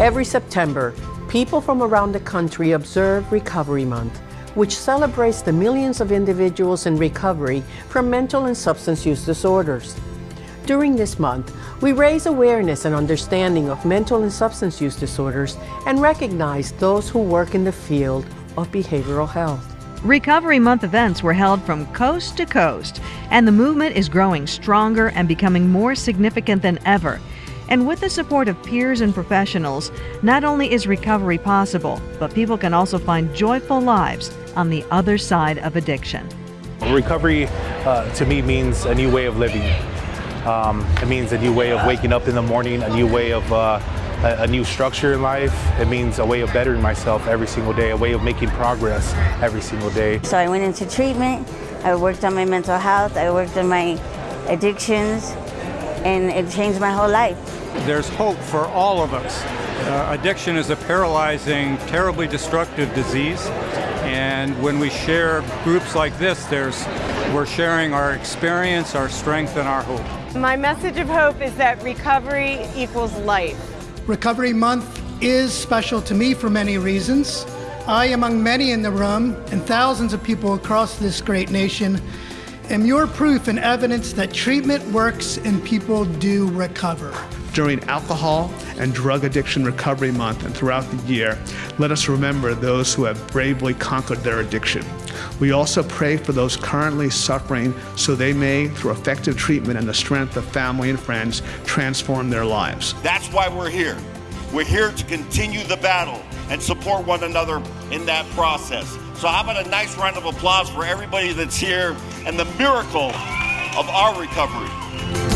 Every September, people from around the country observe Recovery Month, which celebrates the millions of individuals in recovery from mental and substance use disorders. During this month, we raise awareness and understanding of mental and substance use disorders and recognize those who work in the field of behavioral health. Recovery Month events were held from coast to coast, and the movement is growing stronger and becoming more significant than ever. And with the support of peers and professionals, not only is recovery possible, but people can also find joyful lives on the other side of addiction. Recovery uh, to me means a new way of living. Um, it means a new way of waking up in the morning, a new way of uh, a, a, new structure in life. It means a way of bettering myself every single day, a way of making progress every single day. So I went into treatment. I worked on my mental health. I worked on my addictions, and it changed my whole life. There's hope for all of us. Uh, addiction is a paralyzing, terribly destructive disease. And when we share groups like this, there's, we're sharing our experience, our strength, and our hope. My message of hope is that recovery equals life. Recovery Month is special to me for many reasons. I, among many in the room, and thousands of people across this great nation, am your proof and evidence that treatment works and people do recover. During Alcohol and Drug Addiction Recovery Month and throughout the year, let us remember those who have bravely conquered their addiction. We also pray for those currently suffering so they may, through effective treatment and the strength of family and friends, transform their lives. That's why we're here. We're here to continue the battle and support one another in that process. So how about a nice round of applause for everybody that's here and the miracle of our recovery.